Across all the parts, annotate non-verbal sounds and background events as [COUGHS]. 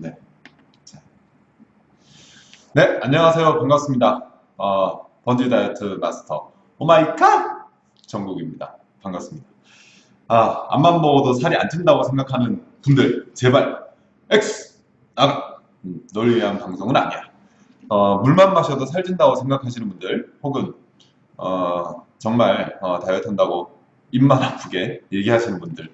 네. 자. 네, 안녕하세요. 반갑습니다. 어, 번지 다이어트 마스터 oh my god 정국입니다. 반갑습니다. 아, 앞만 먹어도 살이 안 찐다고 생각하는 분들, 제발 X 나가. 음, 널 위한 방송은 아니야. 어, 물만 마셔도 살찐다고 생각하시는 분들, 혹은 어, 정말 어, 다이어트 한다고 입만 아프게 얘기하시는 분들,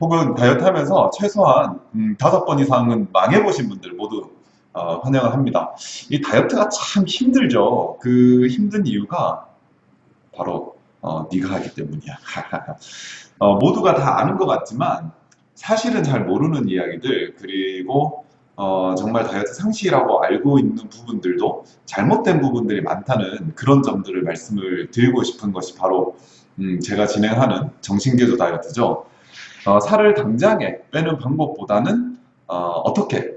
혹은 다이어트 하면서 최소한 음, 다섯 번 이상은 망해보신 분들 모두 어, 환영을 합니다. 이 다이어트가 참 힘들죠. 그 힘든 이유가 바로 어, 네가 하기 때문이야. [LAUGHS] 어, 모두가 다 아는 것 같지만 사실은 잘 모르는 이야기들 그리고 어, 정말 다이어트 상식이라고 알고 있는 부분들도 잘못된 부분들이 많다는 그런 점들을 말씀을 드리고 싶은 것이 바로 음, 제가 진행하는 정신개조 다이어트죠. 어, 살을 당장에 빼는 방법보다는 어, 떻게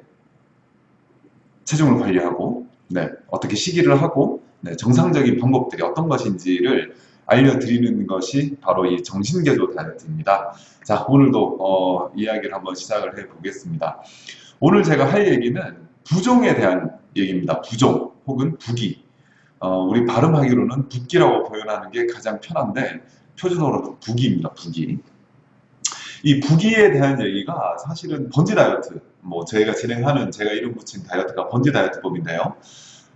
체중을 관리하고 네, 어떻게 식이를 하고 네, 정상적인 방법들이 어떤 것인지를 알려드리는 것이 바로 이 정신개조 다이어트입니다. 자, 오늘도 어, 이야기를 한번 시작을 해 보겠습니다. 오늘 제가 할 얘기는 부종에 대한 얘기입니다. 부종 혹은 부기. 어, 우리 발음하기로는 붓기라고 표현하는 게 가장 편한데 표준어로 부기입니다. 부기. 이 부기에 대한 얘기가 사실은 번지 다이어트, 뭐 저희가 진행하는 제가 이름 붙인 다이어트가 번지 다이어트법인데요.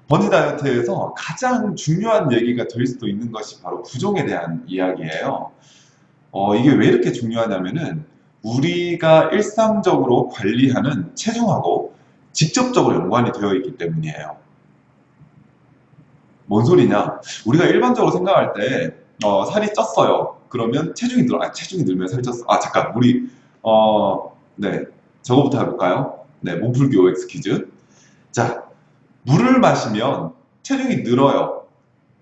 번지 다이어트에서 가장 중요한 얘기가 될 수도 있는 것이 바로 부종에 대한 이야기예요. 어, 이게 왜 이렇게 중요하냐면은 우리가 일상적으로 관리하는 체중하고 직접적으로 연관이 되어 있기 때문이에요. 뭔 소리냐? 우리가 일반적으로 생각할 때 어, 살이 쪘어요. 그러면 체중이 늘어. 아, 체중이 늘면 살이 쪘어. 아, 잠깐. 우리 어, 네. 저거부터 해 볼까요? 네, 몸풀기 OX 퀴즈. 자, 물을 마시면 체중이 늘어요.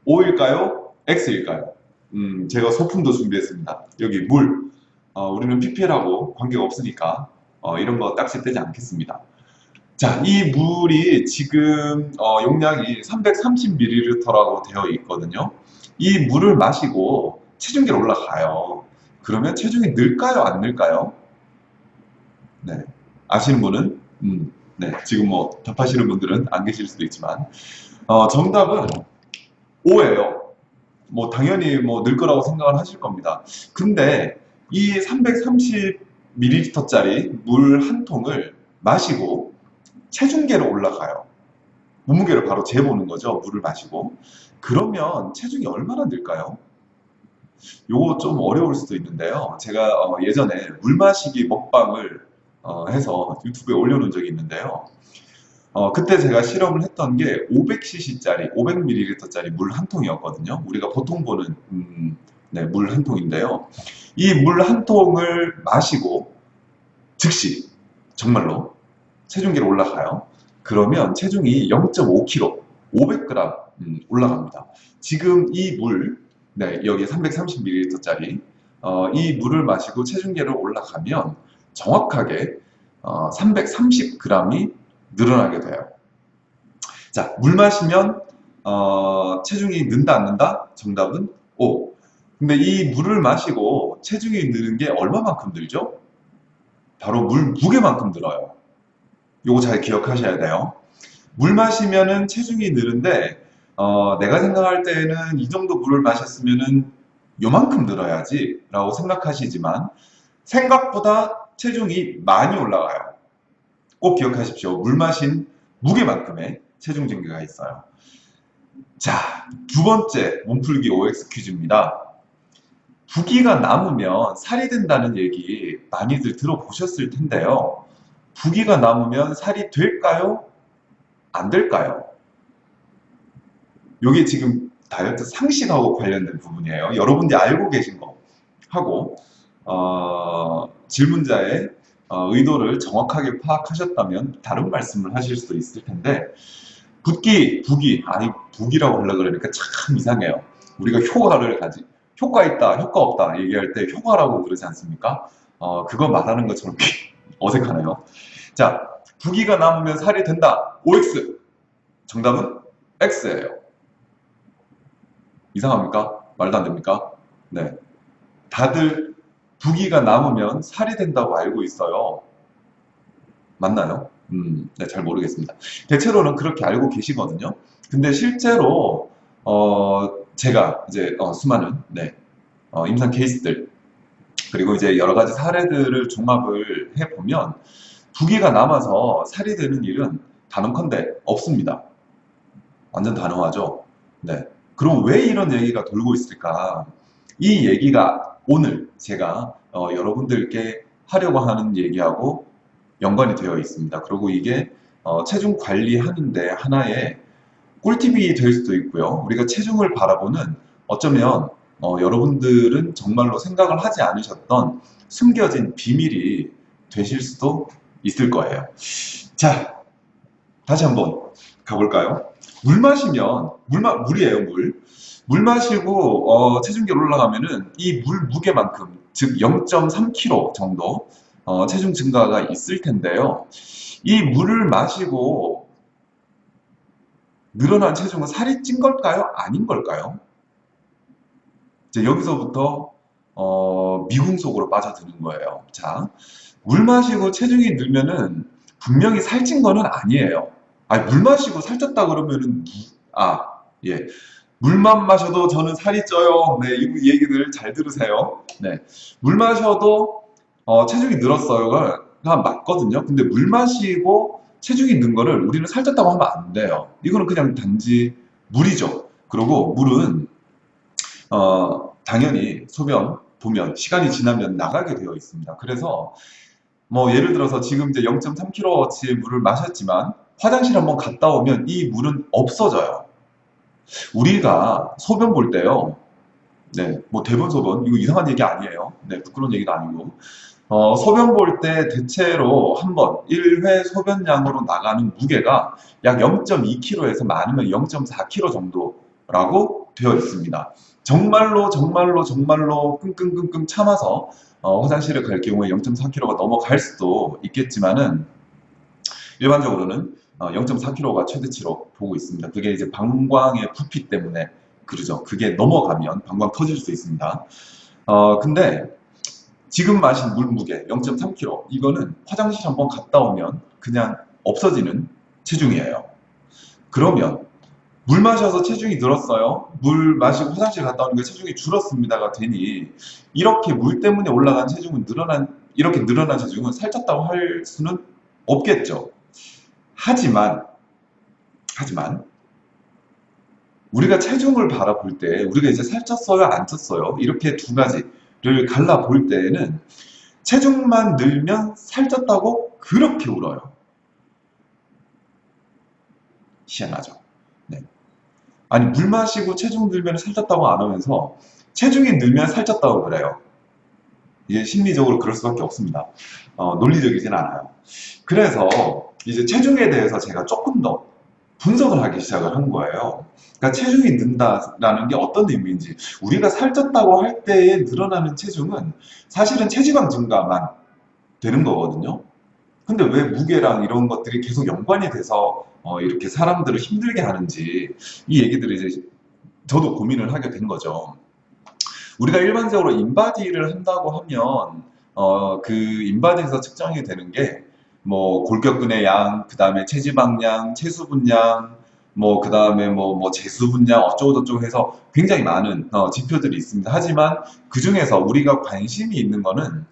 O일까요? X일까요? 음, 제가 소품도 준비했습니다. 여기 물. 어, 우리는 PPL하고 관계가 없으니까 어, 이런 거 딱지 떼지 않겠습니다. 자, 이 물이 지금 어, 용량이 330ml라고 되어 있거든요. 이 물을 마시고 체중계로 올라가요. 그러면 체중이 늘까요? 안 늘까요? 네. 아시는 분은? 음, 네. 지금 뭐 답하시는 분들은 안 계실 수도 있지만 어, 정답은 O예요. 뭐 당연히 뭐 늘 거라고 생각을 하실 겁니다. 근데 이 330ml짜리 물 한 통을 마시고 체중계로 올라가요. 몸무게를 바로 재보는 거죠. 물을 마시고. 그러면 체중이 얼마나 늘까요? 요거 좀 어려울 수도 있는데요. 제가 어 예전에 물 마시기 먹방을 어 해서 유튜브에 올려놓은 적이 있는데요. 어 그때 제가 실험을 했던 게 500cc짜리, 500ml짜리 물 한 통이었거든요. 우리가 보통 보는 음, 네, 물 한 통인데요. 이 물 한 통을 마시고 즉시 정말로 체중계로 올라가요. 그러면 체중이 0.5kg, 500g 음, 올라갑니다. 지금 이 물, 네, 여기 330ml짜리 어, 이 물을 마시고 체중계를 올라가면 정확하게 어, 330g이 늘어나게 돼요. 자, 물 마시면 어, 체중이 는다 안 는다? 정답은 O. 근데 이 물을 마시고 체중이 느는 게 얼마만큼 들죠? 바로 물 무게만큼 들어요. 요거 잘 기억하셔야 돼요. 물 마시면은 체중이 느는데 어, 내가 생각할 때는 이 정도 물을 마셨으면은 요만큼 늘어야지 라고 생각하시지만 생각보다 체중이 많이 올라가요. 꼭 기억하십시오. 물 마신 무게만큼의 체중 증가가 있어요. 자, 두 번째 몸풀기 OX 퀴즈입니다. 부기가 남으면 살이 된다는 얘기 많이들 들어보셨을 텐데요. 부기가 남으면 살이 될까요? 안 될까요? 이게 지금 다이어트 상식하고 관련된 부분이에요. 여러분들이 알고 계신 거 하고 어, 질문자의 어, 의도를 정확하게 파악하셨다면 다른 말씀을 하실 수도 있을 텐데 붓기, 부기, 아니 부기라고 하려고 그러니까 참 이상해요. 우리가 효과를 가지 효과 있다, 효과 없다 얘기할 때 효과라고 그러지 않습니까? 어, 그거 말하는 것처럼 [LAUGHS] 어색하네요. 자, 부기가 남으면 살이 된다. OX. 정답은 X예요. 이상합니까? 말도 안 됩니까? 네. 다들 부기가 남으면 살이 된다고 알고 있어요. 맞나요? 음, 네, 잘 모르겠습니다. 대체로는 그렇게 알고 계시거든요. 근데 실제로 어, 제가 이제 어, 수많은 네, 어, 임상 케이스들 그리고 이제 여러 가지 사례들을 종합을 해보면 부기가 남아서 살이 되는 일은 단언컨대 없습니다. 완전 단호하죠. 네. 그럼 왜 이런 얘기가 돌고 있을까? 이 얘기가 오늘 제가 어, 여러분들께 하려고 하는 얘기하고 연관이 되어 있습니다. 그리고 이게 어, 체중 관리하는데 하나의 꿀팁이 될 수도 있고요. 우리가 체중을 바라보는 어쩌면 어, 여러분들은 정말로 생각을 하지 않으셨던 숨겨진 비밀이 되실 수도 있을 거예요. 자, 다시 한번 가볼까요? 물 마시면 물 마, 물이에요 물. 물 마시고 어, 체중계 올라가면은 이 물 무게만큼 즉 0.3kg 정도 어, 체중 증가가 있을 텐데요. 이 물을 마시고 늘어난 체중은 살이 찐 걸까요? 아닌 걸까요? 이제 여기서부터 어, 미궁 속으로 빠져드는 거예요. 자, 물 마시고 체중이 늘면은 분명히 살찐 거는 아니에요. 아니, 물 마시고 살쪘다 그러면은 아, 예. 물만 마셔도 저는 살이 쪄요. 네, 이 얘기들 잘 들으세요. 네. 물 마셔도 어, 체중이 늘었어요 가 맞거든요. 근데 물 마시고 체중이 는 거를 우리는 살쪘다고 하면 안 돼요. 이거는 그냥 단지 물이죠. 그리고 물은 어, 당연히 소변 보면 시간이 지나면 나가게 되어 있습니다. 그래서 뭐 예를 들어서 지금 이제 0.3kg어치의 물을 마셨지만 화장실 한번 갔다 오면 이 물은 없어져요. 우리가 소변 볼 때요. 네, 뭐 대본 소변 이거 이상한 얘기 아니에요. 네, 부끄러운 얘기도 아니고 어, 소변 볼 때 대체로 한번 1회 소변량으로 나가는 무게가 약 0.2kg에서 많으면 0.4kg 정도라고 되어 있습니다. 정말로 정말로 정말로 끙끙끙끙 참아서 어, 화장실을 갈 경우에 0.4kg가 넘어갈 수도 있겠지만은 일반적으로는 어, 0.4kg가 최대치로 보고 있습니다. 그게 이제 방광의 부피 때문에 그러죠. 그게 넘어가면 방광 터질 수 있습니다. 어, 근데 지금 마신 물 무게 0.3kg 이거는 화장실 한번 갔다 오면 그냥 없어지는 체중이에요. 그러면 물 마셔서 체중이 늘었어요. 물 마시고 화장실 갔다 오니까 체중이 줄었습니다가 되니 이렇게 물 때문에 올라간 체중은 늘어난 이렇게 늘어난 체중은 살쪘다고 할 수는 없겠죠. 하지만 하지만 우리가 체중을 바라볼 때 우리가 이제 살쪘어요 안 쪘어요 이렇게 두 가지를 갈라 볼 때에는 체중만 늘면 살쪘다고 그렇게 울어요. 희한하죠. 네. 아니 물 마시고 체중 늘면 살쪘다고 안 하면서 체중이 늘면 살쪘다고 그래요. 이게 심리적으로 그럴 수밖에 없습니다. 어, 논리적이진 않아요. 그래서 이제 체중에 대해서 제가 조금 더 분석을 하기 시작을 한 거예요. 그러니까 체중이 는다라는 게 어떤 의미인지 우리가 살쪘다고 할 때에 늘어나는 체중은 사실은 체지방 증가만 되는 거거든요. 근데 왜 무게랑 이런 것들이 계속 연관이 돼서 어, 이렇게 사람들을 힘들게 하는지 이 얘기들을 이제 저도 고민을 하게 된 거죠. 우리가 일반적으로 인바디를 한다고 하면 어, 그 인바디에서 측정이 되는 게 뭐 골격근의 양, 그 다음에 체지방량, 체수분량, 뭐 그 다음에 뭐, 뭐 제수분량 어쩌고 저쩌고 해서 굉장히 많은 어, 지표들이 있습니다. 하지만 그 중에서 우리가 관심이 있는 거는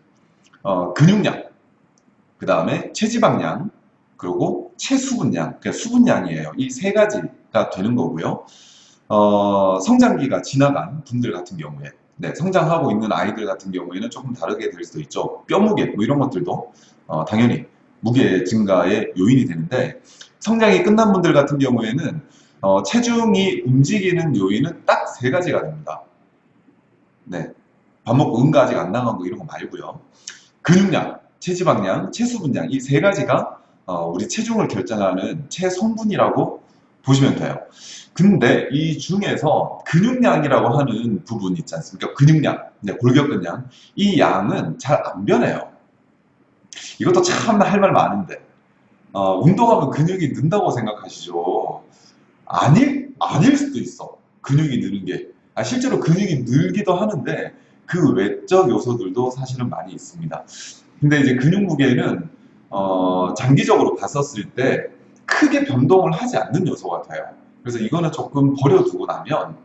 어, 근육량, 그 다음에 체지방량, 그리고 체수분량, 그러니까 수분량이에요. 이 세 가지가 되는 거고요. 어, 성장기가 지나간 분들 같은 경우에 네, 성장하고 있는 아이들 같은 경우에는 조금 다르게 될 수도 있죠. 뼈무게 뭐 이런 것들도 어, 당연히 무게 증가의 요인이 되는데 성장이 끝난 분들 같은 경우에는 어, 체중이 움직이는 요인은 딱 세 가지가 됩니다. 네, 밥 먹고 응가 아직 안 나간 거 이런 거 말고요. 근육량, 체지방량, 체수분량 이 세 가지가 어, 우리 체중을 결정하는 체성분이라고 보시면 돼요. 근데 이 중에서 근육량이라고 하는 부분 있지 않습니까? 근육량, 네, 골격근량. 이 양은 잘 안 변해요. 이것도 참 할 말 많은데. 어, 운동하면 근육이 는다고 생각하시죠? 아닐, 아닐 수도 있어. 근육이 느는 게. 아, 실제로 근육이 늘기도 하는데 그 외적 요소들도 사실은 많이 있습니다. 근데 이제 근육 무게는 어, 장기적으로 봤었을 때 크게 변동을 하지 않는 요소 같아요. 그래서 이거는 조금 버려두고 나면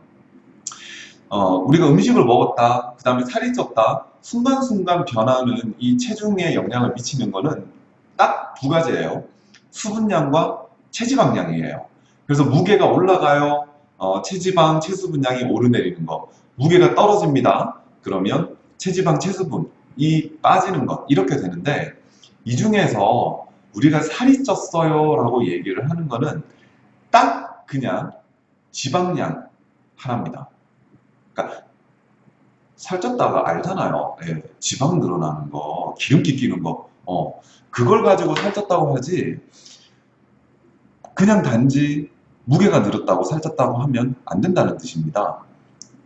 어, 우리가 음식을 먹었다, 그 다음에 살이 쪘다, 순간순간 변하는 이 체중에 영향을 미치는 거는 딱 두 가지예요. 수분량과 체지방량이에요. 그래서 무게가 올라가요. 어, 체지방, 체수분량이 오르내리는 거. 무게가 떨어집니다. 그러면 체지방, 체수분 이 빠지는 것. 이렇게 되는데 이 중에서 우리가 살이 쪘어요 라고 얘기를 하는 거는 딱 그냥 지방량 하나입니다. 그러니까 살쪘다가 알잖아요. 예, 지방 늘어나는 거, 기름기 끼는 거, 어, 그걸 가지고 살쪘다고 하지, 그냥 단지 무게가 늘었다고 살쪘다고 하면 안 된다는 뜻입니다.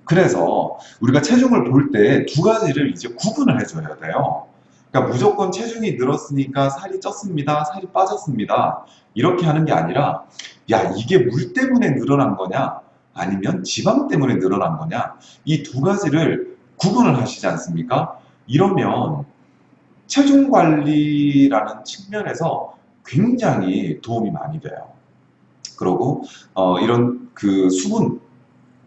그래서 우리가 체중을 볼 때 두 가지를 이제 구분을 해줘야 돼요. 그러니까 무조건 체중이 늘었으니까 살이 쪘습니다, 살이 빠졌습니다. 이렇게 하는 게 아니라, 야, 이게 물 때문에 늘어난 거냐, 아니면 지방 때문에 늘어난 거냐, 이 두 가지를 구분을 하시지 않습니까? 이러면 체중 관리라는 측면에서 굉장히 도움이 많이 돼요. 그리고 어, 이런 그 수분,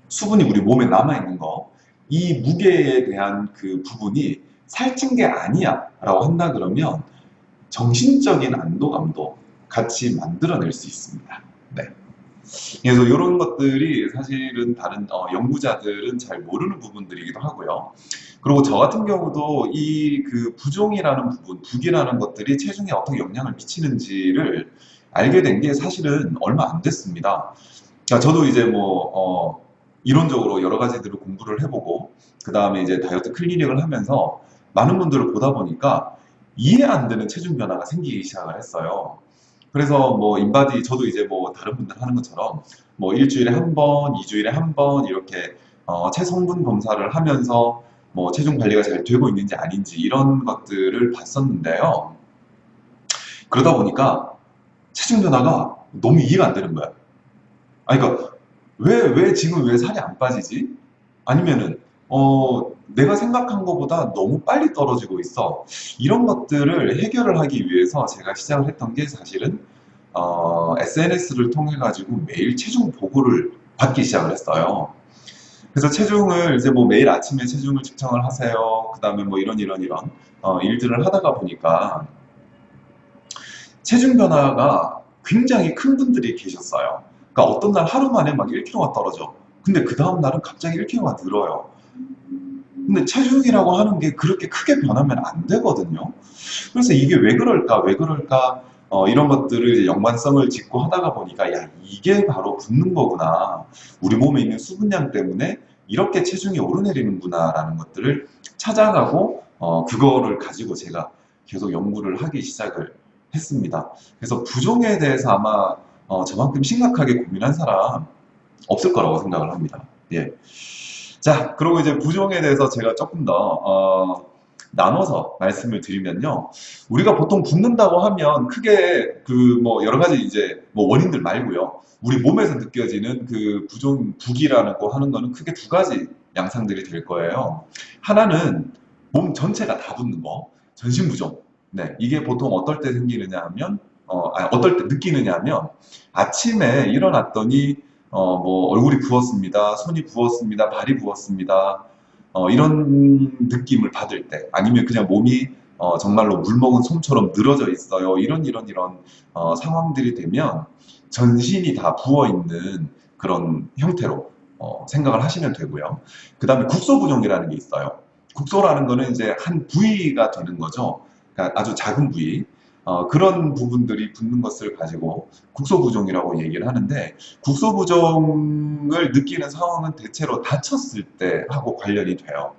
수분이 우리 몸에 남아있는 거, 이 무게에 대한 그 부분이 살찐 게 아니야 라고 한다 그러면 정신적인 안도감도 같이 만들어낼 수 있습니다. 네. 그래서 이런 것들이 사실은 다른 어, 연구자들은 잘 모르는 부분들이기도 하고요. 그리고 저 같은 경우도 이 그 부종이라는 부분, 북이라는 것들이 체중에 어떻게 영향을 미치는지를 알게 된 게 사실은 얼마 안 됐습니다. 그러니까 저도 이제 뭐 어, 이론적으로 여러 가지들을 공부를 해보고 그 다음에 이제 다이어트 클리닉을 하면서 많은 분들을 보다 보니까 이해 안 되는 체중 변화가 생기기 시작을 했어요. 그래서 뭐 인바디 저도 이제 뭐 다른 분들 하는 것처럼 뭐 일주일에 한 번, 이주일에 한 번 이렇게 어, 체성분 검사를 하면서 뭐 체중 관리가 잘 되고 있는지 아닌지 이런 것들을 봤었는데요. 그러다 보니까 체중 변화가 너무 이해가 안 되는 거야. 아니 그러니까 왜, 왜 지금 왜 살이 안 빠지지? 아니면은 어, 내가 생각한 것보다 너무 빨리 떨어지고 있어. 이런 것들을 해결을 하기 위해서 제가 시작을 했던 게 사실은 어, SNS를 통해 가지고 매일 체중 보고를 받기 시작을 했어요. 그래서 체중을 이제 뭐 매일 아침에 체중을 측정을 하세요. 그 다음에 뭐 이런 이런 이런 어, 일들을 하다가 보니까 체중 변화가 굉장히 큰 분들이 계셨어요. 그러니까 어떤 날 하루 만에 막 1kg가 떨어져. 근데 그 다음 날은 갑자기 1kg가 늘어요. 근데 체중이라고 하는 게 그렇게 크게 변하면 안 되거든요. 그래서 이게 왜 그럴까, 왜 그럴까, 어, 이런 것들을 연관성을 짓고 하다가 보니까, 야, 이게 바로 붓는 거구나. 우리 몸에 있는 수분량 때문에 이렇게 체중이 오르내리는구나, 라는 것들을 찾아가고, 어, 그거를 가지고 제가 계속 연구를 하기 시작을 했습니다. 그래서 부종에 대해서 아마, 어, 저만큼 심각하게 고민한 사람 없을 거라고 생각을 합니다. 예. 자, 그리고 이제 부종에 대해서 제가 조금 더 어, 나눠서 말씀을 드리면요. 우리가 보통 붓는다고 하면 크게 그 뭐 여러 가지 이제 뭐 원인들 말고요. 우리 몸에서 느껴지는 그 부종 부기라고 하는 거는 크게 두 가지 양상들이 될 거예요. 하나는 몸 전체가 다 붓는 거, 전신 부종. 네, 이게 보통 어떨 때 생기느냐 하면 어, 아니, 어떨 때 느끼느냐 하면 아침에 일어났더니 어, 뭐 얼굴이 부었습니다. 손이 부었습니다. 발이 부었습니다. 어, 이런 느낌을 받을 때 아니면 그냥 몸이 어, 정말로 물 먹은 솜처럼 늘어져 있어요. 이런 이런 이런 어, 상황들이 되면 전신이 다 부어 있는 그런 형태로 어, 생각을 하시면 되고요. 그 다음에 국소부종이라는 게 있어요. 국소라는 거는 이제 한 부위가 되는 거죠. 그러니까 아주 작은 부위. 어, 그런 부분들이 붙는 것을 가지고 국소부종이라고 얘기를 하는데 국소부종을 느끼는 상황은 대체로 다쳤을 때 하고 관련이 돼요.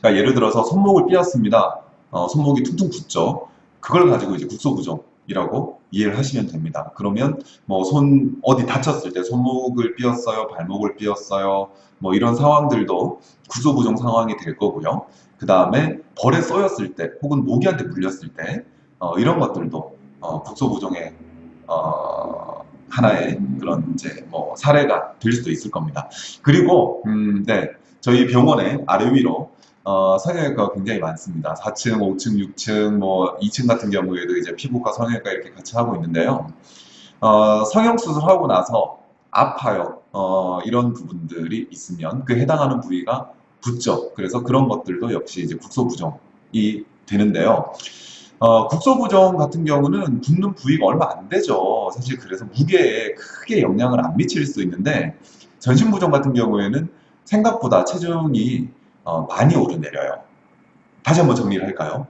그러니까 예를 들어서 손목을 삐었습니다. 어, 손목이 퉁퉁 붓죠. 그걸 가지고 이제 국소부종이라고 이해를 하시면 됩니다. 그러면 뭐 손 어디 다쳤을 때 손목을 삐었어요, 발목을 삐었어요, 뭐 이런 상황들도 국소부종 상황이 될 거고요. 그 다음에 벌에 쏘였을 때 혹은 모기한테 물렸을 때 어, 이런 것들도 어, 국소부종의 어, 하나의 그런 이제 뭐 사례가 될 수도 있을 겁니다. 그리고 음, 네, 저희 병원에 아래 위로 어, 성형외과가 굉장히 많습니다. 4층, 5층, 6층, 뭐 2층 같은 경우에도 이제 피부과, 성형외과 이렇게 같이 하고 있는데요. 어, 성형 수술하고 나서 아파요. 어, 이런 부분들이 있으면 그 해당하는 부위가 붓죠. 그래서 그런 것들도 역시 이제 국소부종이 되는데요. 어, 국소부종 같은 경우는 붓는 부위가 얼마 안 되죠. 사실 그래서 무게에 크게 영향을 안 미칠 수 있는데 전신부종 같은 경우에는 생각보다 체중이 어, 많이 오르내려요. 다시 한번 정리를 할까요?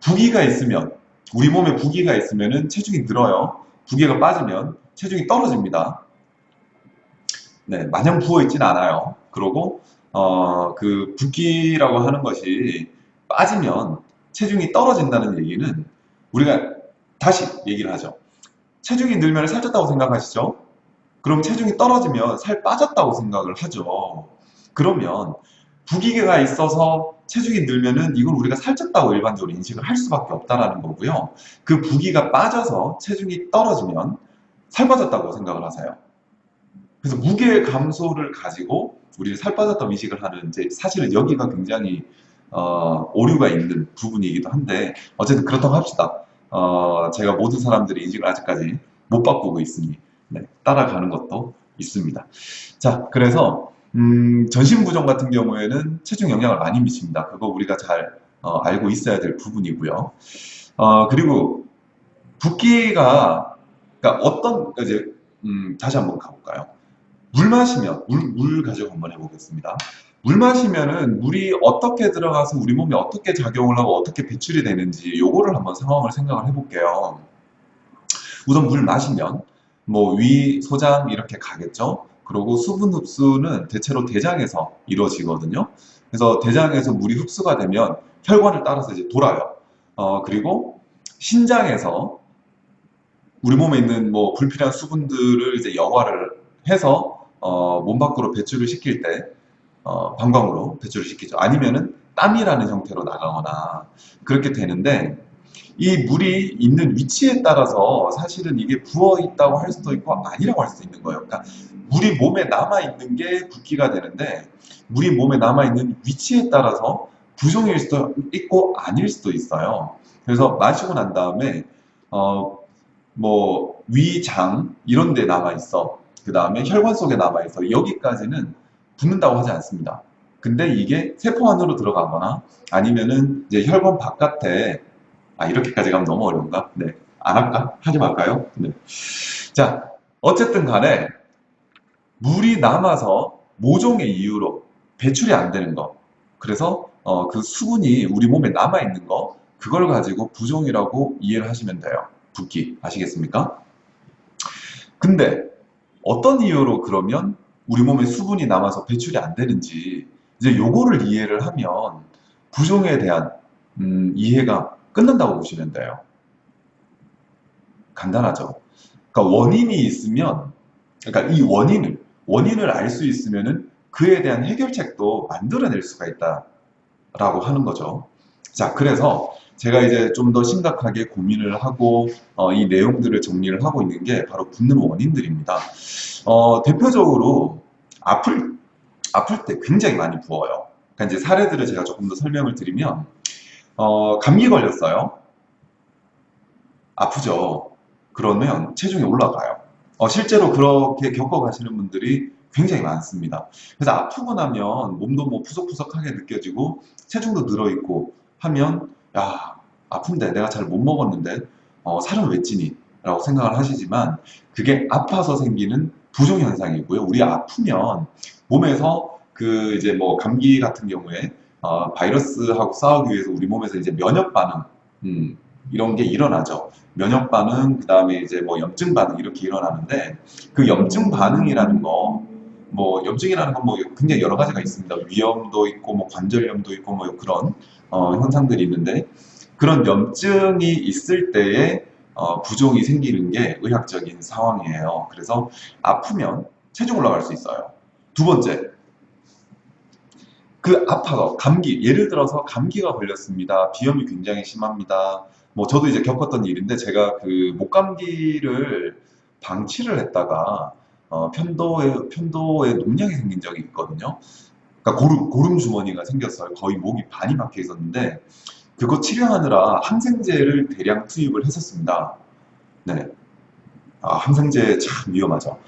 부기가 있으면 우리 몸에 부기가 있으면 체중이 늘어요. 부기가 빠지면 체중이 떨어집니다. 네, 마냥 부어 있진 않아요. 그리고 어, 그 붓기라고 하는 것이 빠지면 체중이 떨어진다는 얘기는 우리가 다시 얘기를 하죠. 체중이 늘면 살쪘다고 생각하시죠? 그럼 체중이 떨어지면 살 빠졌다고 생각을 하죠. 그러면 부기가 있어서 체중이 늘면은 이걸 우리가 살쪘다고 일반적으로 인식을 할 수밖에 없다라는 거고요. 그 부기가 빠져서 체중이 떨어지면 살 빠졌다고 생각을 하세요. 그래서 무게 감소를 가지고 우리를 살 빠졌다고 인식을 하는 이제 사실은 여기가 굉장히 어, 오류가 있는 부분이기도 한데 어쨌든 그렇다고 합시다. 어, 제가 모든 사람들의 인식을 아직까지 못 바꾸고 있으니 네, 따라가는 것도 있습니다. 자, 그래서 음, 전신부종 같은 경우에는 체중 영향을 많이 미칩니다. 그거 우리가 잘 어, 알고 있어야 될 부분이고요. 어, 그리고 붓기가 그러니까 어떤 이제 음, 다시 한번 가볼까요? 물 마시면 물, 물 가지고 한번 해보겠습니다. 물 마시면은 물이 어떻게 들어가서 우리 몸에 어떻게 작용을 하고 어떻게 배출이 되는지 요거를 한번 상황을 생각을 해볼게요. 우선 물 마시면 뭐 위, 소장 이렇게 가겠죠. 그리고 수분 흡수는 대체로 대장에서 이루어지거든요. 그래서 대장에서 물이 흡수가 되면 혈관을 따라서 이제 돌아요. 어, 그리고 신장에서 우리 몸에 있는 뭐 불필요한 수분들을 이제 여과를 해서 어, 몸 밖으로 배출을 시킬 때 어, 방광으로 배출을 시키죠. 아니면은 땀이라는 형태로 나가거나 그렇게 되는데 이 물이 있는 위치에 따라서 사실은 이게 부어 있다고 할 수도 있고 아니라고 할 수도 있는 거예요. 그러니까 물이 몸에 남아 있는 게 붓기가 되는데 물이 몸에 남아 있는 위치에 따라서 부종일 수도 있고 아닐 수도 있어요. 그래서 마시고 난 다음에 어 뭐 위장 이런 데 남아 있어. 그 다음에 혈관 속에 남아 있어. 여기까지는 붓는다고 하지 않습니다. 근데 이게 세포 안으로 들어가거나 아니면은 이제 혈관 바깥에 아 이렇게까지 가면 너무 어려운가? 네. 안 할까? 하지 말까요? 네. 자, 어쨌든 간에 물이 남아서 모종의 이유로 배출이 안 되는 거. 그래서 어, 그 수분이 우리 몸에 남아 있는 거 그걸 가지고 부종이라고 이해를 하시면 돼요. 붓기 아시겠습니까? 근데 어떤 이유로 그러면 우리 몸에 수분이 남아서 배출이 안 되는지 이제 요거를 이해를 하면 부종에 대한 음, 이해가 끝난다고 보시면 돼요. 간단하죠. 그러니까 원인이 있으면 그러니까 이 원인을 원인을 알 수 있으면은 그에 대한 해결책도 만들어낼 수가 있다라고 하는 거죠. 자, 그래서 제가 이제 좀 더 심각하게 고민을 하고 어, 이 내용들을 정리를 하고 있는 게 바로 붓는 원인들입니다. 어, 대표적으로 아플 아플 때 굉장히 많이 부어요. 그러니까 이제 사례들을 제가 조금 더 설명을 드리면 어, 감기 걸렸어요. 아프죠. 그러면 체중이 올라가요. 어, 실제로 그렇게 겪어가시는 분들이 굉장히 많습니다. 그래서 아프고 나면 몸도 뭐 푸석푸석하게 느껴지고 체중도 늘어있고 하면 야 아픈데 내가 잘 못 먹었는데 어, 살은 왜 찌니? 라고 생각을 하시지만 그게 아파서 생기는 부종 현상이고요. 우리 아프면 몸에서 그 이제 뭐 감기 같은 경우에 어, 바이러스하고 싸우기 위해서 우리 몸에서 이제 면역 반응 음, 이런 게 일어나죠. 면역 반응, 그 다음에 이제 뭐 염증 반응 이렇게 일어나는데 그 염증 반응이라는 거, 뭐 염증이라는 건 뭐 굉장히 여러 가지가 있습니다. 위염도 있고 뭐 관절염도 있고 뭐 그런 어, 현상들이 있는데 그런 염증이 있을 때에 어, 부종이 생기는 게 의학적인 상황이에요. 그래서 아프면 체중 올라갈 수 있어요. 두 번째, 그 아파서 감기, 예를 들어서 감기가 걸렸습니다. 비염이 굉장히 심합니다. 뭐 저도 이제 겪었던 일인데 제가 그 목감기를 방치를 했다가 어, 편도에 편도에 농약이 생긴 적이 있거든요. 그러니까 고름, 고름 주머니가 생겼어요. 거의 목이 반이 박혀 있었는데 그거 치료하느라 항생제를 대량 투입을 했었습니다. 네. 아, 항생제 참 위험하죠.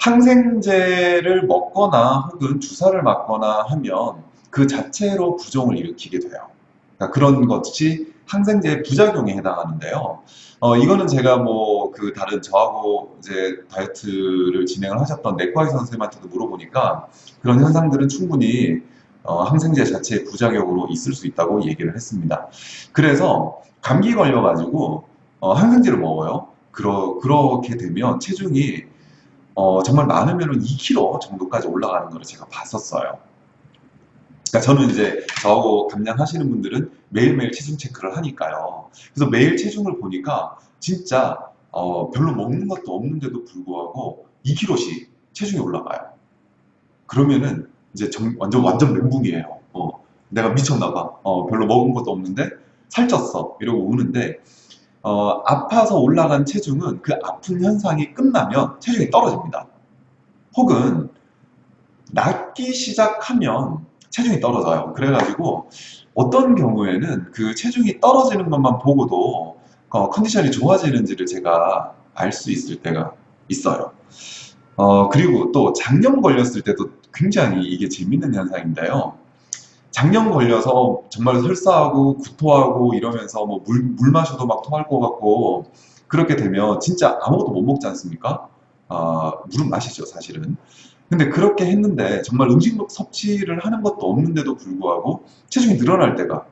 항생제를 먹거나 혹은 주사를 맞거나 하면 그 자체로 부종을 일으키게 돼요. 그러니까 그런 것이 항생제의 부작용에 해당하는데요. 어, 이거는 제가 뭐 그 다른 저하고 이제 다이어트를 진행을 하셨던 내과의 선생님한테도 물어보니까 그런 현상들은 충분히 어, 항생제 자체의 부작용으로 있을 수 있다고 얘기를 했습니다. 그래서 감기 걸려가지고 어, 항생제를 먹어요. 그러, 그렇게 되면 체중이 어, 정말 많으면 2kg 정도까지 올라가는 걸 제가 봤었어요. 그러니까 저는 이제 저하고 감량하시는 분들은 매일매일 체중 체크를 하니까요. 그래서 매일 체중을 보니까 진짜 어, 별로 먹는 것도 없는데도 불구하고 2kg씩 체중이 올라가요. 그러면은 이제 정- 완전 완전 멘붕이에요. 어, 내가 미쳤나 봐. 어, 별로 먹은 것도 없는데 살쪘어. 이러고 우는데 어, 아파서 올라간 체중은 그 아픈 현상이 끝나면 체중이 떨어집니다. 혹은 낫기 시작하면 체중이 떨어져요. 그래가지고 어떤 경우에는 그 체중이 떨어지는 것만 보고도 어, 컨디션이 좋아지는지를 제가 알 수 있을 때가 있어요. 어, 그리고 또 작년 걸렸을 때도 굉장히 이게 재밌는 현상인데요. 작년 걸려서 정말 설사하고 구토하고 이러면서 뭐 물, 물 마셔도 막 토할 것 같고 그렇게 되면 진짜 아무것도 못 먹지 않습니까? 아, 물은 마시죠, 사실은. 근데 그렇게 했는데 정말 음식 섭취를 하는 것도 없는데도 불구하고 체중이 늘어날 때가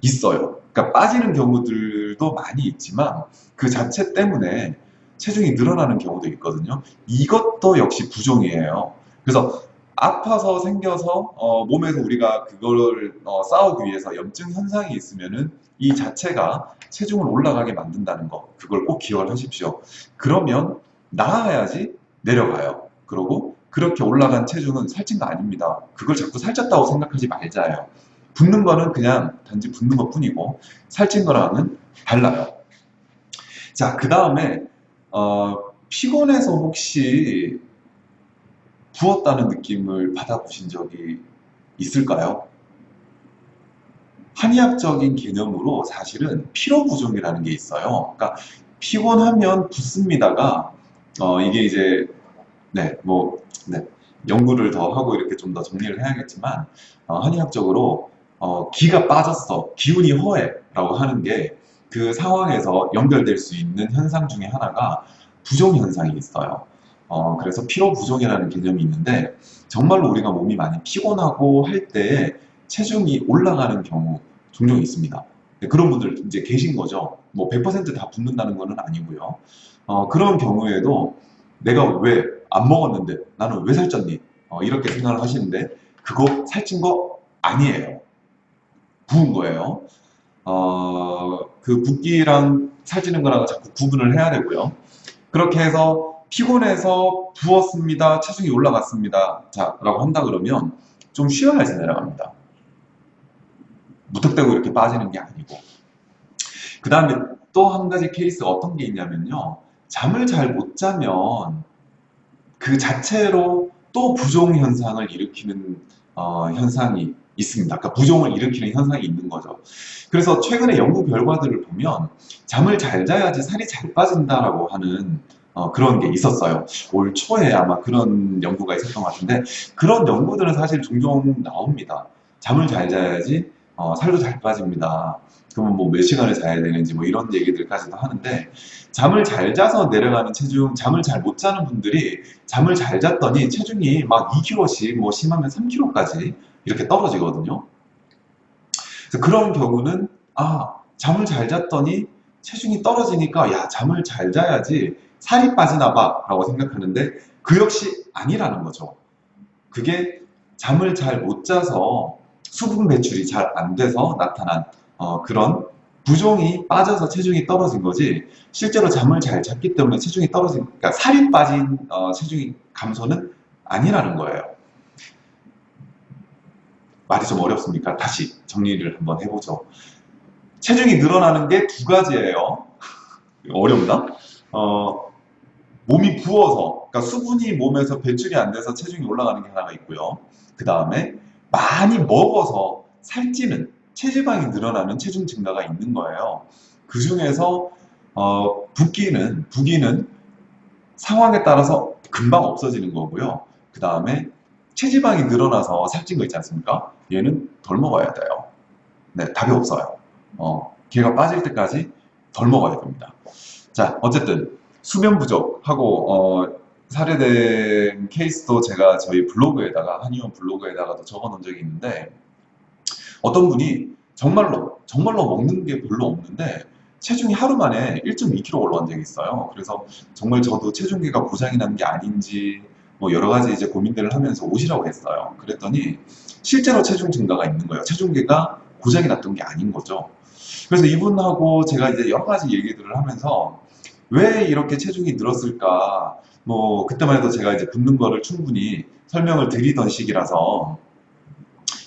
있어요. 그러니까 빠지는 경우들도 많이 있지만 그 자체 때문에 체중이 늘어나는 경우도 있거든요. 이것도 역시 부종이에요. 그래서 아파서 생겨서 어, 몸에서 우리가 그거를 어, 싸우기 위해서 염증 현상이 있으면은 이 자체가 체중을 올라가게 만든다는 거 그걸 꼭 기억을 하십시오. 그러면 나아야지 내려가요. 그리고 그렇게 올라간 체중은 살찐 거 아닙니다. 그걸 자꾸 살쪘다고 생각하지 말자예요. 붓는 거는 그냥 단지 붓는 것 뿐이고 살찐 거랑은 달라요. 자, 그 다음에 어, 피곤해서 혹시 부었다는 느낌을 받아보신 적이 있을까요? 한의학적인 개념으로 사실은 피로 부종이라는 게 있어요. 그러니까 피곤하면 붓습니다가 어, 이게 이제 네, 뭐 네, 연구를 더 하고 이렇게 좀 더 정리를 해야겠지만 어, 한의학적으로 어, 기가 빠졌어, 기운이 허해 라고 하는 게 그 상황에서 연결될 수 있는 현상 중에 하나가 부종 현상이 있어요. 어, 그래서 피로 부종이라는 개념이 있는데 정말로 우리가 몸이 많이 피곤하고 할 때에 체중이 올라가는 경우 종종 있습니다. 네, 그런 분들 이제 계신 거죠. 뭐 100%다 붓는다는 거는 아니고요. 어, 그런 경우에도 내가 왜 안 먹었는데 나는 왜 살쪘니? 어, 이렇게 생각을 하시는데 그거 살찐 거 아니에요. 부은 거예요. 어, 그 붓기랑 살찌는 거랑 자꾸 구분을 해야 되고요. 그렇게 해서 피곤해서 부었습니다. 체중이 올라갔습니다. 자, 라고 한다 그러면 좀 쉬어야지 내려갑니다. 무턱대고 이렇게 빠지는 게 아니고. 그 다음에 또 한 가지 케이스가 어떤 게 있냐면요. 잠을 잘 못 자면 그 자체로 또 부종 현상을 일으키는 어, 현상이 있습니다. 그러니까 부종을 일으키는 현상이 있는 거죠. 그래서 최근에 연구 결과들을 보면 잠을 잘 자야지 살이 잘 빠진다라고 하는 어, 그런 게 있었어요. 올 초에 아마 그런 연구가 있었던 것 같은데 그런 연구들은 사실 종종 나옵니다. 잠을 잘 자야지 어, 살도 잘 빠집니다. 그러면 뭐 몇 시간을 자야 되는지 뭐 이런 얘기들까지도 하는데 잠을 잘 자서 내려가는 체중, 잠을 잘 못 자는 분들이 잠을 잘 잤더니 체중이 막 2kg씩 뭐 심하면 3kg까지 이렇게 떨어지거든요. 그런 경우는 아 잠을 잘 잤더니 체중이 떨어지니까 야 잠을 잘 자야지 살이 빠지나 봐 라고 생각하는데 그 역시 아니라는 거죠. 그게 잠을 잘 못 자서 수분 배출이 잘 안 돼서 나타난 어, 그런 부종이 빠져서 체중이 떨어진 거지 실제로 잠을 잘 잤기 때문에 체중이 떨어진 그러니까 살이 빠진 어, 체중이 감소는 아니라는 거예요. 말이 좀 어렵습니까? 다시 정리를 한번 해보죠. 체중이 늘어나는 게 두 가지예요. 어렵나? 어, 몸이 부어서, 그러니까 수분이 몸에서 배출이 안 돼서 체중이 올라가는 게 하나가 있고요. 그 다음에 많이 먹어서 살찌는 체지방이 늘어나는 체중 증가가 있는 거예요. 그 중에서 어, 붓기는 붓기는 상황에 따라서 금방 없어지는 거고요. 그 다음에 체지방이 늘어나서 살찐 거 있지 않습니까? 얘는 덜 먹어야 돼요. 네, 답이 없어요. 어, 걔가 빠질 때까지 덜 먹어야 됩니다. 자, 어쨌든 수면 부족하고 어, 살해된 케이스도 제가 저희 블로그에다가 한의원 블로그에다가도 적어놓은 적이 있는데 어떤 분이 정말로 정말로 먹는 게 별로 없는데 체중이 하루 만에 1.2kg 올라간 적이 있어요. 그래서 정말 저도 체중계가 고장이 난 게 아닌지 뭐 여러 가지 이제 고민들을 하면서 오시라고 했어요. 그랬더니 실제로 체중 증가가 있는 거예요. 체중계가 고장이 났던 게 아닌 거죠. 그래서 이분하고 제가 이제 여러 가지 얘기들을 하면서 왜 이렇게 체중이 늘었을까? 뭐 그때만 해도 제가 이제 붓는 거를 충분히 설명을 드리던 시기라서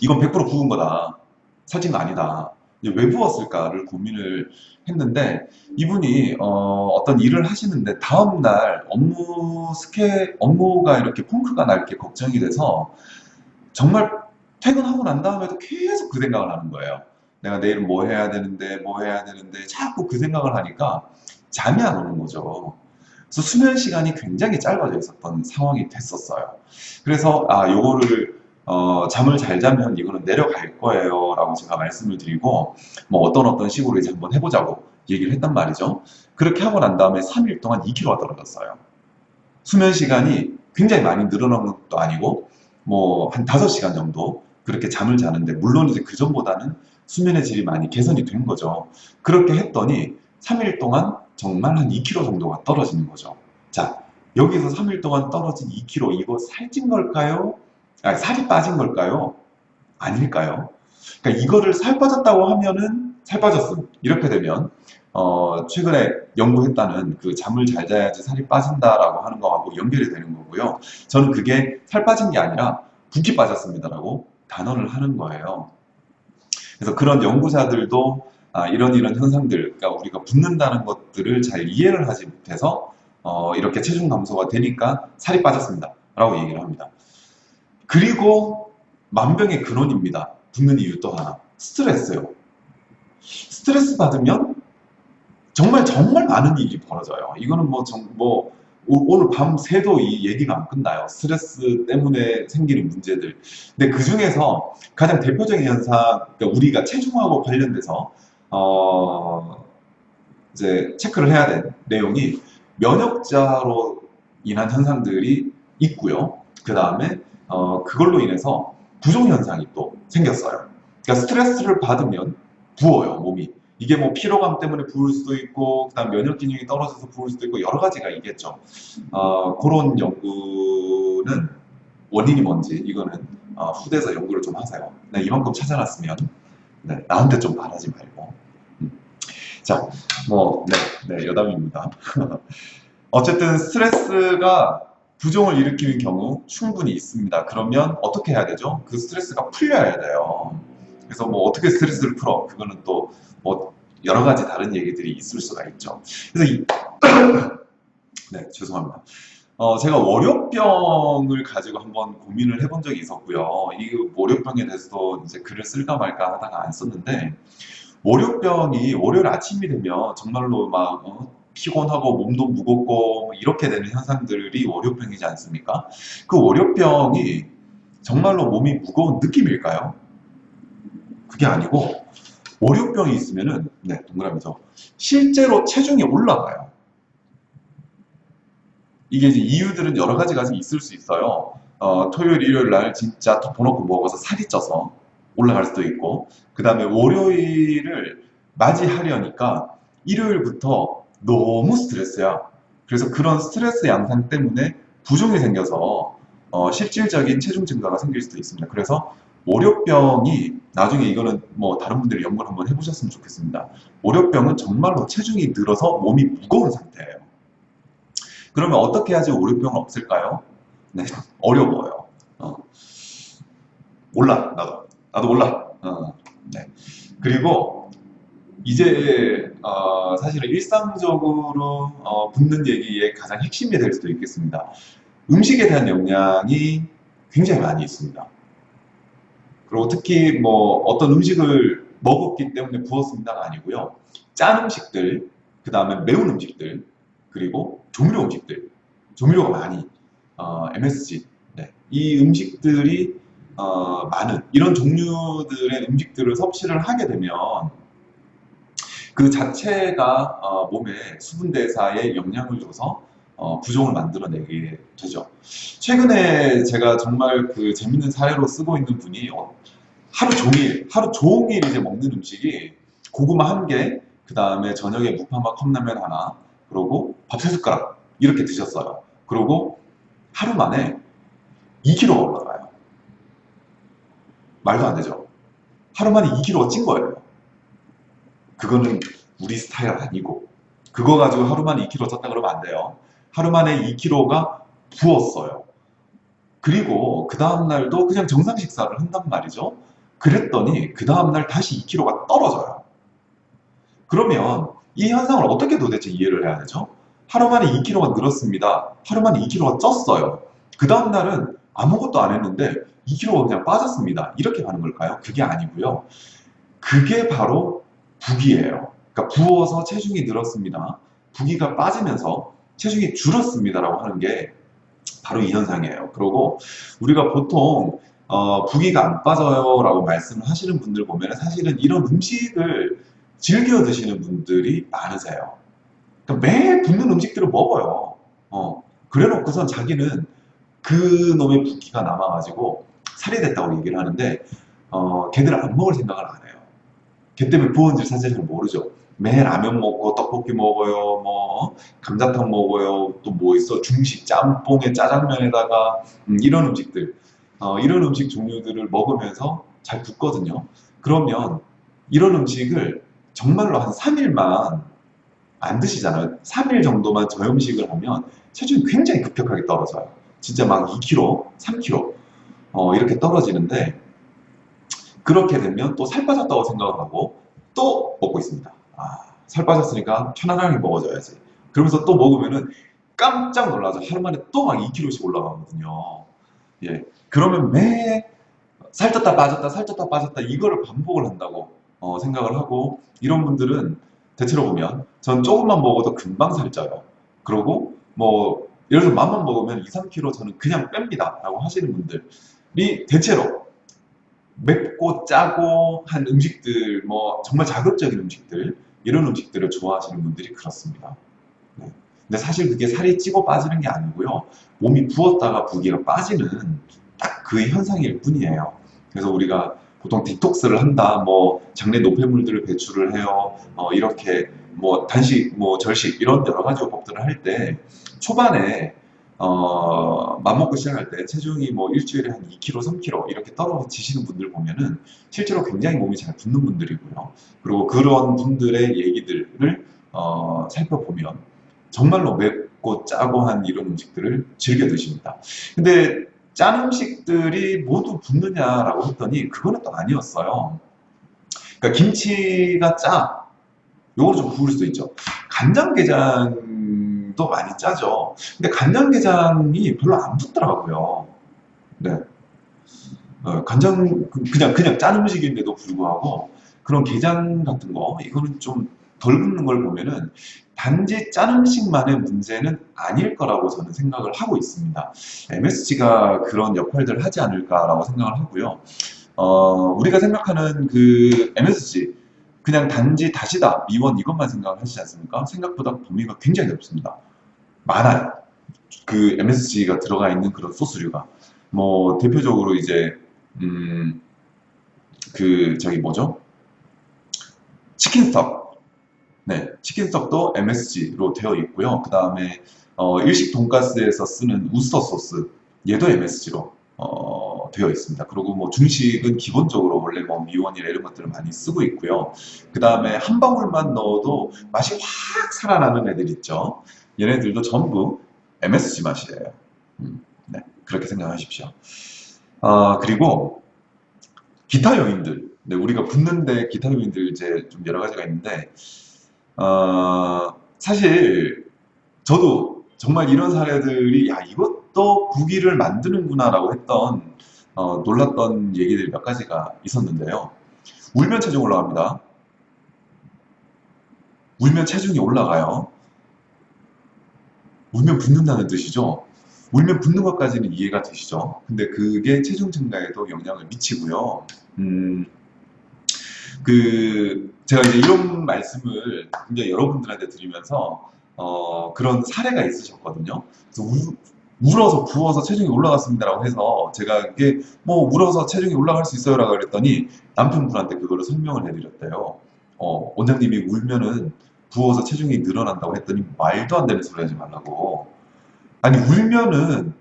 이건 100% 부은 거다. 살찐 거 아니다. 왜 부었을까를 고민을 했는데 이분이 어, 떤 일을 하시는데 다음날 업무 스케 업무가 이렇게 펑크가 날 게 걱정이 돼서 정말 퇴근하고 난 다음에도 계속 그 생각을 하는 거예요. 내가 내일은 뭐 해야 되는데 뭐 해야 되는데 자꾸 그 생각을 하니까 잠이 안 오는 거죠. 그래서 수면 시간이 굉장히 짧아져 있었던 상황이 됐었어요. 그래서 아 요거를 어, 잠을 잘 자면 이거는 내려갈 거예요 라고 제가 말씀을 드리고 뭐 어떤 어떤 식으로 이제 한번 해보자고 얘기를 했단 말이죠. 그렇게 하고 난 다음에 3일 동안 2kg가 떨어졌어요. 수면 시간이 굉장히 많이 늘어난 것도 아니고 뭐 한 5시간 정도 그렇게 잠을 자는데 물론 이제 그 전보다는 수면의 질이 많이 개선이 된 거죠. 그렇게 했더니 3일 동안 정말 한 2kg 정도가 떨어지는 거죠. 자, 여기서 3일 동안 떨어진 2kg 이거 살찐 걸까요? 살이 빠진 걸까요? 아닐까요? 그러니까 이거를 살 빠졌다고 하면은 살 빠졌음 이렇게 되면 어, 최근에 연구했다는 그 잠을 잘 자야지 살이 빠진다라고 하는 거하고 연결이 되는 거고요. 저는 그게 살 빠진 게 아니라 붓기 빠졌습니다라고 단언을 하는 거예요. 그래서 그런 연구자들도 아, 이런 이런 현상들, 그러니까 우리가 붓는다는 것들을 잘 이해를 하지 못해서 어, 이렇게 체중 감소가 되니까 살이 빠졌습니다. 라고 얘기를 합니다. 그리고 만병의 근원입니다. 붓는 이유 또 하나. 스트레스요. 스트레스 받으면 정말 정말 많은 일이 벌어져요. 이거는 뭐, 정, 뭐 오, 오늘 밤 새도 이 얘기가 안 끝나요. 스트레스 때문에 생기는 문제들. 근데 그 중에서 가장 대표적인 현상, 그러니까 우리가 체중하고 관련돼서 어, 이제 체크를 해야 될 내용이 면역자로 인한 현상들이 있고요. 그 다음에 어, 그걸로 인해서 부종 현상이 또 생겼어요. 그러니까 스트레스를 받으면 부어요, 몸이. 이게 뭐 피로감 때문에 부을 수도 있고, 그 다음 면역 기능이 떨어져서 부을 수도 있고, 여러 가지가 있겠죠. 어, 그런 연구는 원인이 뭔지, 이거는 어, 후대에서 연구를 좀 하세요. 네, 이만큼 찾아놨으면, 네, 나한테 좀 말하지 말고. 음. 자, 뭐, 네, 네, 여담입니다. [LAUGHS] 어쨌든 스트레스가 부종을 일으키는 경우 충분히 있습니다. 그러면 어떻게 해야 되죠? 그 스트레스가 풀려야 돼요. 그래서 뭐 어떻게 스트레스를 풀어? 그거는 또 뭐 여러 가지 다른 얘기들이 있을 수가 있죠. 그래서 이, [COUGHS] 네, 죄송합니다. 어, 제가 월요병을 가지고 한번 고민을 해본 적이 있었고요. 이 월요병에 대해서도 이제 글을 쓸까 말까 하다가 안 썼는데, 월요병이 월요일 아침이 되면 정말로 막 어, 피곤하고 몸도 무겁고 뭐 이렇게 되는 현상들이 월요병이지 않습니까? 그 월요병이 정말로 몸이 무거운 느낌일까요? 그게 아니고 월요병이 있으면은 네 동그라미죠. 실제로 체중이 올라가요. 이게 이제 이유들은 여러 가지가 있을 수 있어요. 어, 토요일, 일요일 날 진짜 덮어놓고 먹어서 살이 쪄서 올라갈 수도 있고 그 다음에 월요일을 맞이하려니까 일요일부터 너무 스트레스야. 그래서 그런 스트레스 양상 때문에 부종이 생겨서 어, 실질적인 체중 증가가 생길 수도 있습니다. 그래서 월요병이 나중에 이거는 뭐 다른 분들이 연구를 한번 해보셨으면 좋겠습니다. 월요병은 정말로 체중이 늘어서 몸이 무거운 상태예요. 그러면 어떻게 해야지 월요병은 없을까요? 네, [LAUGHS] 어려워요. 어. 몰라, 나도. 나도 몰라. 어. 네. 그리고 이제 어, 사실은 일상적으로 어, 붙는 얘기의 가장 핵심이 될 수도 있겠습니다. 음식에 대한 영향이 굉장히 많이 있습니다. 그리고 특히 뭐 어떤 음식을 먹었기 때문에 부었습니다가 아니고요. 짠 음식들, 그 다음에 매운 음식들, 그리고 조미료 음식들, 조미료가 많이 어, MSG, 네. 이 음식들이 어, 많은 이런 종류들의 음식들을 섭취를 하게 되면 그 자체가 어, 몸에 수분 대사에 영향을 줘서 어, 부종을 만들어내게 되죠. 최근에 제가 정말 그 재밌는 사례로 쓰고 있는 분이 어, 하루 종일 하루 종일 이제 먹는 음식이 고구마 한 개, 그 다음에 저녁에 무파마 컵라면 하나, 그리고 밥 세 숟가락 이렇게 드셨어요. 그리고 하루 만에 2kg가 올라가요. 말도 안 되죠. 하루 만에 2kg가 찐 거예요. 그거는 우리 스타일 아니고 그거 가지고 하루 만에 2kg 쪘다 그러면 안 돼요. 하루 만에 2kg가 부었어요. 그리고 그 다음날도 그냥 정상 식사를 한단 말이죠. 그랬더니 그 다음날 다시 2kg가 떨어져요. 그러면 이 현상을 어떻게 도대체 이해를 해야 되죠? 하루 만에 2kg가 늘었습니다. 하루 만에 2kg가 쪘어요. 그 다음날은 아무것도 안 했는데 2kg가 그냥 빠졌습니다. 이렇게 가는 걸까요? 그게 아니고요. 그게 바로 부기예요. 그러니까 부어서 체중이 늘었습니다. 부기가 빠지면서 체중이 줄었습니다라고 하는 게 바로 이 현상이에요. 그리고 우리가 보통 어, 부기가 안 빠져요라고 말씀을 하시는 분들 보면 사실은 이런 음식을 즐겨 드시는 분들이 많으세요. 그러니까 매일 붓는 음식들을 먹어요. 어, 그래 놓고선 자기는 그 놈의 붓기가 남아가지고 살이 됐다고 얘기를 하는데 어, 걔들 안 먹을 생각을 안 해요. 걔 때문에 부었는지 사실 잘 모르죠. 매일 라면 먹고 떡볶이 먹어요, 뭐 감자탕 먹어요, 또 뭐 있어 중식 짬뽕에 짜장면에다가 음, 이런 음식들, 어, 이런 음식 종류들을 먹으면서 잘 붓거든요. 그러면 이런 음식을 정말로 한 3일만 안 드시잖아요. 3일 정도만 저염식을 하면 체중이 굉장히 급격하게 떨어져요. 진짜 막 2kg, 3kg 어, 이렇게 떨어지는데 그렇게 되면 또 살 빠졌다고 생각하고 또 먹고 있습니다. 아, 살 빠졌으니까 편안하게 먹어줘야지. 그러면서 또 먹으면은 깜짝 놀라서 하루 만에 또 막 2kg씩 올라가거든요. 예. 그러면 매 살쪘다 빠졌다 살쪘다 빠졌다 이거를 반복을 한다고 어, 생각을 하고 이런 분들은 대체로 보면 전 조금만 먹어도 금방 살쪄요. 그러고 뭐 예를 들어 맘만 먹으면 2, 3kg 저는 그냥 뺍니다 라고 하시는 분들이 대체로 맵고 짜고 한 음식들 뭐 정말 자극적인 음식들 이런 음식들을 좋아하시는 분들이 그렇습니다. 네. 근데 사실 그게 살이 찌고 빠지는 게 아니고요. 몸이 부었다가 부기가 빠지는 딱 그 현상일 뿐이에요. 그래서 우리가 보통 디톡스를 한다, 뭐 장내 노폐물들을 배출을 해요, 어, 이렇게 뭐 단식, 뭐 절식 이런 여러 가지 법들을 할 때 초반에 어, 맘먹고 시작할 때 체중이 뭐 일주일에 한 2kg, 3kg 이렇게 떨어지시는 분들 보면은 실제로 굉장히 몸이 잘 붙는 분들이고요. 그리고 그런 분들의 얘기들을 어, 살펴보면 정말로 맵고 짜고 한 이런 음식들을 즐겨 드십니다. 근데 짠 음식들이 모두 붙느냐라고 했더니 그거는 또 아니었어요. 그러니까 김치가 짜. 요거는 좀 부을 수도 있죠. 간장게장 도 많이 짜죠. 근데 간장 게장이 별로 안 붙더라고요. 네. 어, 간장, 그냥, 그냥 짠 음식인데도 불구하고 그런 게장 같은 거, 이거는 좀 덜 붙는 걸 보면은 단지 짠 음식만의 문제는 아닐 거라고 저는 생각을 하고 있습니다. MSG가 그런 역할들을 하지 않을까라고 생각을 하고요. 어, 우리가 생각하는 그 MSG, 그냥 단지 다시다, 미원 이것만 생각을 하시지 않습니까? 생각보다 범위가 굉장히 넓습니다. 많아요. 그 MSG가 들어가 있는 그런 소스류가. 뭐, 대표적으로 이제, 음, 그, 저기 뭐죠? 치킨 스톡. 네, 치킨 스톡도 MSG로 되어 있고요. 그 다음에 어, 일식 돈가스에서 쓰는 우스터 소스, 얘도 MSG로 어, 되어 있습니다. 그리고 뭐 중식은 기본적으로 원래 뭐 미원이나 이런 것들을 많이 쓰고 있고요. 그 다음에 한 방울만 넣어도 맛이 확 살아나는 애들 있죠. 얘네들도 전부 MSG 맛이에요. 음, 네, 그렇게 생각하십시오. 어, 그리고 기타 요인들, 네, 우리가 붙는데 기타 요인들 이제 좀 여러 가지가 있는데 어, 사실 저도 정말 이런 사례들이 야 이것도 부기를 만드는구나 라고 했던 어, 놀랐던 얘기들이 몇 가지가 있었는데요. 울면 체중 올라갑니다. 울면 체중이 올라가요. 울면 붓는다는 뜻이죠. 울면 붓는 것까지는 이해가 되시죠. 근데 그게 체중 증가에도 영향을 미치고요. 음, 그, 제가 이제 이런 말씀을 굉장히 여러분들한테 드리면서, 어, 그런 사례가 있으셨거든요. 그래서 울, 울어서 부어서 체중이 올라갔습니다라고 해서 제가 이게 뭐 울어서 체중이 올라갈 수 있어요라고 그랬더니 남편분한테 그거를 설명을 해드렸대요. 어, 원장님이 울면은 부어서 체중이 늘어난다고 했더니 말도 안 되는 소리 하지 말라고. 아니 울면은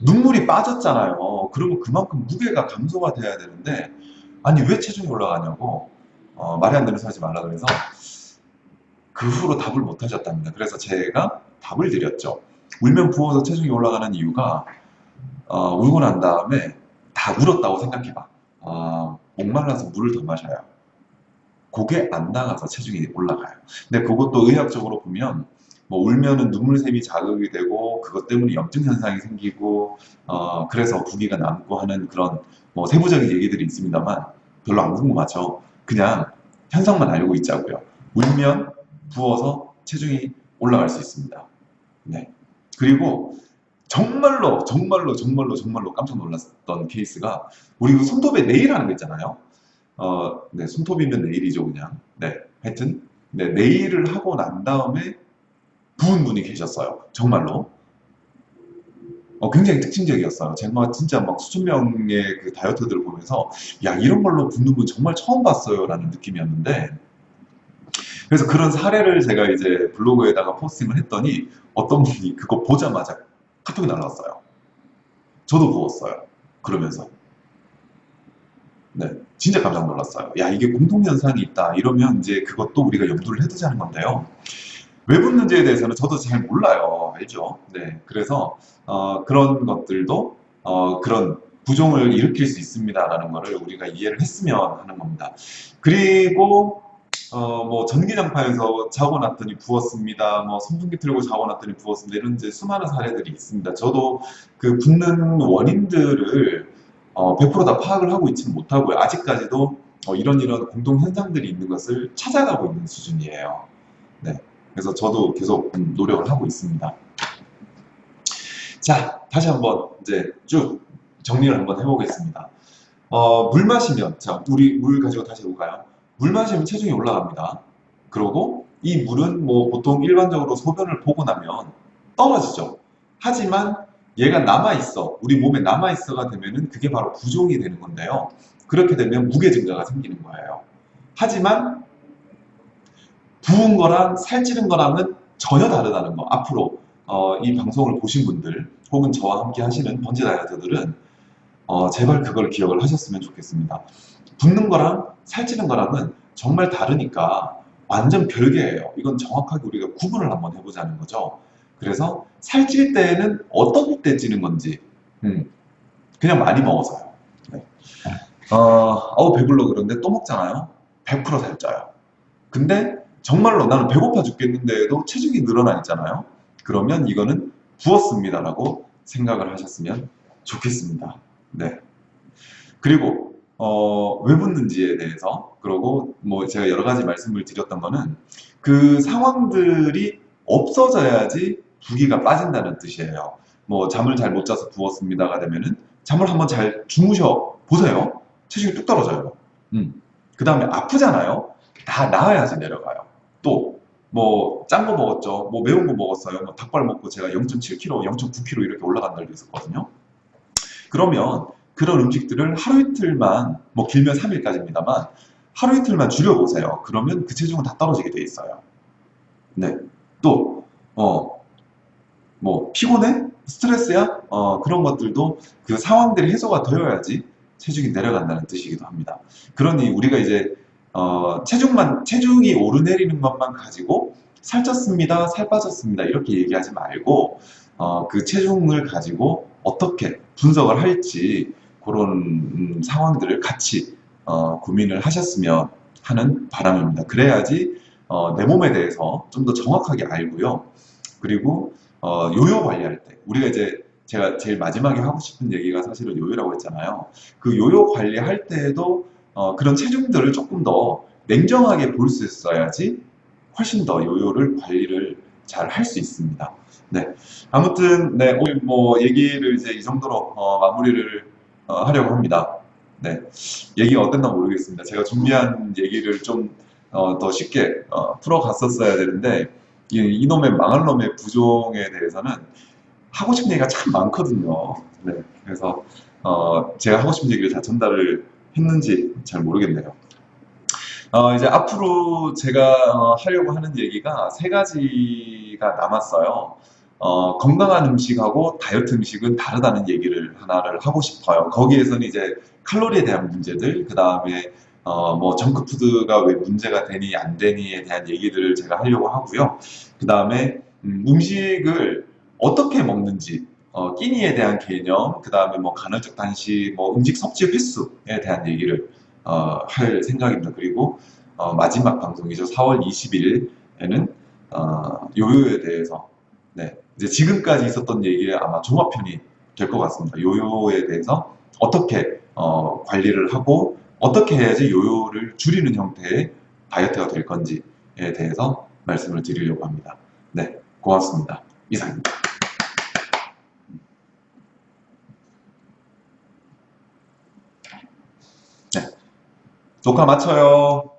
눈물이 빠졌잖아요. 그러면 그만큼 무게가 감소가 돼야 되는데 아니 왜 체중이 올라가냐고 어, 말이 안 되는 소리 하지 말라 그래서 그 후로 답을 못 하셨답니다. 그래서 제가 답을 드렸죠. 울면 부어서 체중이 올라가는 이유가 어, 울고 난 다음에 다 울었다고 생각해봐. 어, 목말라서 물을 더 마셔요. 그게 안 나가서 체중이 올라가요. 근데 그것도 의학적으로 보면 뭐 울면은 눈물샘이 자극이 되고 그것 때문에 염증 현상이 생기고 어, 그래서 부기가 남고 하는 그런 뭐 세부적인 얘기들이 있습니다만 별로 안 궁금하죠. 그냥 현상만 알고 있자고요. 울면 부어서 체중이 올라갈 수 있습니다. 네. 그리고 정말로 정말로 정말로 정말로 깜짝 놀랐던 케이스가 우리 그 손톱에 네일 하는 거 있잖아요. 어, 네, 손톱이면 네일이죠, 그냥. 네, 하여튼 네, 네일을 하고 난 다음에 부은 분이 계셨어요. 정말로. 어, 굉장히 특징적이었어요. 제가 진짜 막 수천 명의 그 다이어트들을 보면서 야 이런 걸로 붓는 분 정말 처음 봤어요 라는 느낌이었는데 그래서 그런 사례를 제가 이제 블로그에다가 포스팅을 했더니 어떤 분이 그거 보자마자 카톡이 날라왔어요. 저도 부었어요. 그러면서 네, 진짜 깜짝 놀랐어요. 야 이게 공통현상이 있다 이러면 이제 그것도 우리가 염두를 해두자는 건데요. 왜 붓는지에 대해서는 저도 잘 몰라요. 알죠? 네, 그래서 어, 그런 것들도 어, 그런 부종을 일으킬 수 있습니다라는 것을 우리가 이해를 했으면 하는 겁니다. 그리고 어, 뭐 전기장판에서 자고 났더니 부었습니다. 뭐 선풍기 틀고 자고 났더니 부었습니다. 이런 이제 수많은 사례들이 있습니다. 저도 그 붓는 원인들을 어, 100%다 파악을 하고 있지는 못하고요. 아직까지도 어, 이런 이런 공동 현상들이 있는 것을 찾아가고 있는 수준이에요. 네. 그래서 저도 계속 음, 노력을 하고 있습니다. 자, 다시 한번 이제 쭉 정리를 한번 해보겠습니다. 어, 물 마시면, 자, 우리 물 가지고 다시 해볼까요? 물 마시면 체중이 올라갑니다. 그리고 이 물은 뭐 보통 일반적으로 소변을 보고 나면 떨어지죠. 하지만 얘가 남아있어. 우리 몸에 남아있어가 되면은 그게 바로 부종이 되는 건데요. 그렇게 되면 무게 증가가 생기는 거예요. 하지만 부은 거랑 살찌는 거랑은 전혀 다르다는 거. 앞으로 어, 이 방송을 보신 분들 혹은 저와 함께 하시는 번지 다이어트들은 어, 제발 그걸 기억을 하셨으면 좋겠습니다. 붓는 거랑 살찌는 거랑은 정말 다르니까 완전 별개예요. 이건 정확하게 우리가 구분을 한번 해보자는 거죠. 그래서 살찔 때는 어떤 때 찌는 건지 음, 그냥 많이 먹어서요. 네. 어, 어우 배불러 그런데 또 먹잖아요. 100% 살쪄요. 근데 정말로 나는 배고파 죽겠는데도 체중이 늘어나 있잖아요. 그러면 이거는 부었습니다라고 생각을 하셨으면 좋겠습니다. 네. 그리고 어, 왜 붓는지에 대해서 그리고 뭐 제가 여러 가지 말씀을 드렸던 거는 그 상황들이 없어져야지 부기가 빠진다는 뜻이에요. 뭐 잠을 잘 못 자서 부었습니다가 되면은 잠을 한번 잘 주무셔 보세요. 체중이 뚝 떨어져요. 음. 그 다음에 아프잖아요. 다 나아야지 내려가요. 또 뭐 짠 거 먹었죠. 뭐 매운 거 먹었어요. 뭐 닭발 먹고 제가 0.7kg, 0.9kg 이렇게 올라간 날도 있었거든요. 그러면 그런 음식들을 하루 이틀만 뭐 길면 3일까지입니다만 하루 이틀만 줄여보세요. 그러면 그 체중은 다 떨어지게 돼 있어요. 네. 또, 어, 뭐, 피곤해? 스트레스야? 어, 그런 것들도 그 상황들이 해소가 되어야지 체중이 내려간다는 뜻이기도 합니다. 그러니 우리가 이제 어, 체중만, 체중이 오르내리는 것만 가지고 살쪘습니다, 살 빠졌습니다, 이렇게 얘기하지 말고, 어, 그 체중을 가지고 어떻게 분석을 할지, 그런 음, 상황들을 같이, 어, 고민을 하셨으면 하는 바람입니다. 그래야지, 어, 내 몸에 대해서 좀 더 정확하게 알고요. 그리고, 어, 요요 관리할 때, 우리가 이제 제가 제일 마지막에 하고 싶은 얘기가 사실은 요요라고 했잖아요. 그 요요 관리할 때에도 어, 그런 체중들을 조금 더 냉정하게 볼 수 있어야지 훨씬 더 요요를 관리를 잘 할 수 있습니다. 네. 아무튼, 네, 오늘 뭐 얘기를 이제 이 정도로 어, 마무리를 어, 하려고 합니다. 네. 얘기가 어땠나 모르겠습니다. 제가 준비한 얘기를 좀 어, 더 쉽게 어, 풀어갔었어야 되는데, 이, 이놈의 망할 놈의 부종에 대해서는 하고 싶은 얘기가 참 많거든요. 네. 그래서 어, 제가 하고 싶은 얘기를 다 전달을 했는지 잘 모르겠네요. 어, 이제 앞으로 제가 어, 하려고 하는 얘기가 세 가지가 남았어요. 어, 건강한 음식하고 다이어트 음식은 다르다는 얘기를 하나를 하고 싶어요. 거기에서는 이제 칼로리에 대한 문제들, 그 다음에 어, 뭐 정크푸드가 왜 문제가 되니 안 되니에 대한 얘기들을 제가 하려고 하고요. 그 다음에 음, 음식을 어떻게 먹는지, 어, 끼니에 대한 개념, 그 다음에 뭐 간헐적 단식, 뭐 음식 섭취 횟수에 대한 얘기를 어, 할 생각입니다. 그리고 어, 마지막 방송이죠. 4월 21일에는 어, 요요에 대해서 네, 이제 지금까지 있었던 얘기의 아마 종합편이 될 것 같습니다. 요요에 대해서 어떻게 어, 관리를 하고 어떻게 해야지 요요를 줄이는 형태의 다이어트가 될 건지에 대해서 말씀을 드리려고 합니다. 네, 고맙습니다. 이상입니다. 네, 녹화 마쳐요.